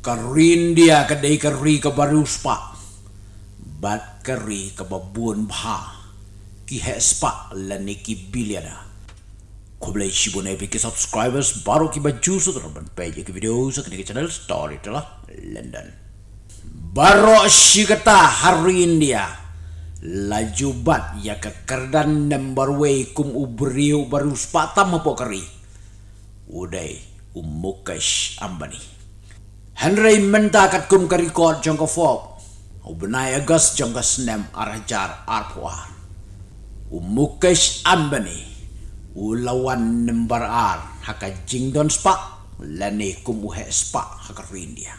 Karindia kadai kari ka baru spa. Bat kari ka babuan bha. Ki he spa lani ki biliana. Kau boleh sibuk naik ke subscribers baru ki baju su terban page ki video su kini channel story telah London. Baru si kata hari India laju bat ya ke kerdan number way kum ubriu baru spatam apa kari. Udai umukash ambani. Henry menta kat kum kari kod jangka fob. Ubnai agas jangka snem arajar arpuar. Umukash ambani ulawan nembar ar. Haka jingdon spa lani kum uhe spa haka rindia.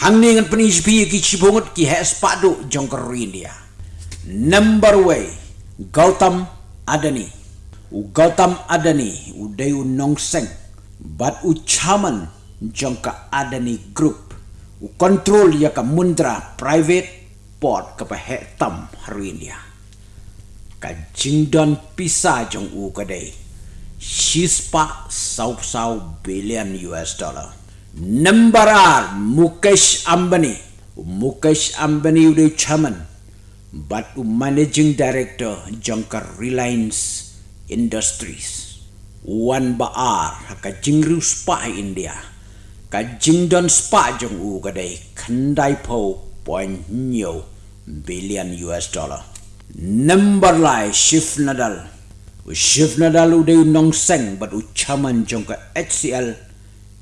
Hang ningan penis pi ki chibungut ki he spa do jong rindia. Number way gautam adani. U gautam adani. U dai u nongseng but u chaman jong ka adani group. U control ya ka mundra private port ka pa he tam rindia ka jingdon pisa jong u ka dai shispa sau sau billion US dollar. Number R Mukesh Ambani. Mukesh Ambani udah chairman. But managing director jongkar Reliance Industries. One ba R ka jingru spa India ka jingdon spa jong u ka dai khandai po point nyo billion US dollar. Number lai shift nadal. U shift nadal u dei nong seng but u chaman jong ka HCL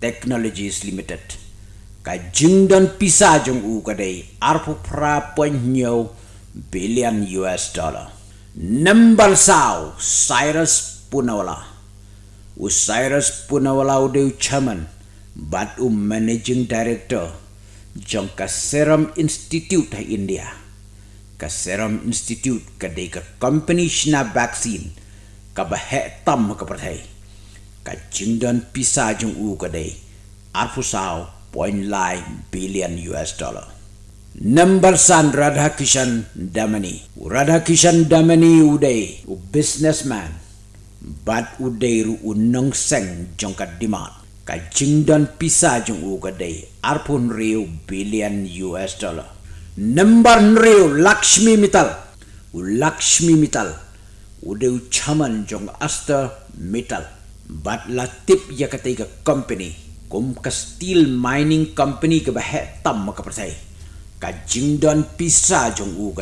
Technologies Limited. Ka jingdon pisa jong u ka dei arpu pra point nyo billion US dollar. Number sao Cyrus Punawala u Cyrus Punawala u dei chaman but u managing director jong ka Serum Institute ha India. Ka Serum Institute de ka company shna vaccine ka ba he tam ka prathai ka jingdan pisa jung u ka de arfu sao point lai billion US dollar. Number san Radha Kishan Damani. Radha Kishan Damani uday u businessman. But uday ru unong seng jong ka dimat ka jingdan pisa jung u ka de arpun riu billion US dollar. Number nreo lakshmi mital u lakshmi mital u de chaman jong asta metal but la tip ya ka company. Kum ka steel mining company ke bah tam ka persai ka jingdon pisa jong u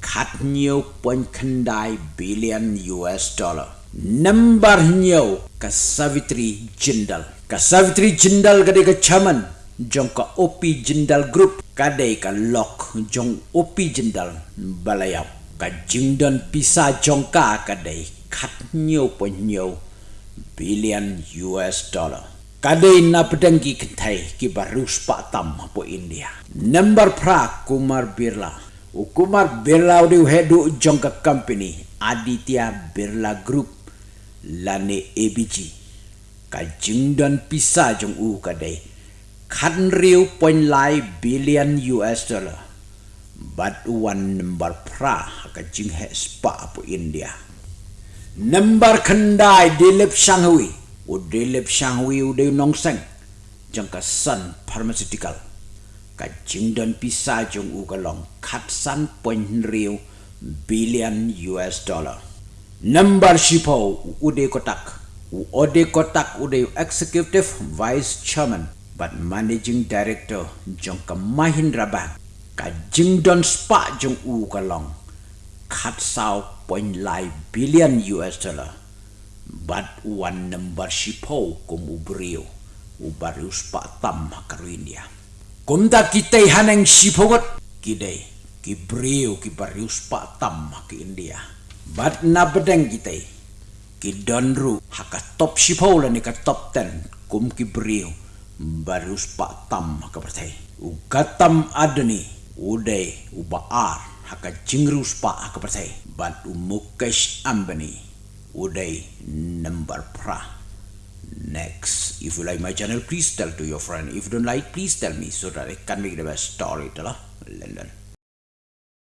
khat nhiều point khandai billion US dollar. Number nhiều ka savitri jindal ka savitri jindal ga dei ka chaman jong ka OP Jindal Group kadai ka lock jong OP Jindal balayap ka jingdon pisa jong ka kadai khat nhiều po nhiều billion US dollar. Kadai na pedanggi kentai ki barus pa tam po India. Number pra Kumar Birla. U Kumar Birla u hedu jong company Aditya Birla Group lane ABG ka jingdon pisa jong u kadai. Kan riu point lai billion US dollar. But one number pra ka jing he spa po India. Number khandai dilip shangwi u dilip shangwi u de nong seng jang ka sun pharmaceutical. Ka jing don pisa jong u ka long khat san point riu billion US dollar. Number shipo u de kotak ode kotak u de executive vice chairman but managing director jong ka Mahindra Bank ka Jingdon Spa jong u ka long khat sao point lai billion US dollar but one number shipo kum ubrio u baru spa tam ka India kum da kita haneng shipo got kidai ki brio ki baru spa tam ka India but na bedeng kita ki donru haka top shipo la ni ka top 10 kum ki brio baru spak tam ke pertai. U katam adani udai u baar haka jingru spak ke pertai. But u mukesh ambani udai number pra. Next, if you like my channel, please tell to your friend. If you don't like, please tell me so that I can make the best story. London.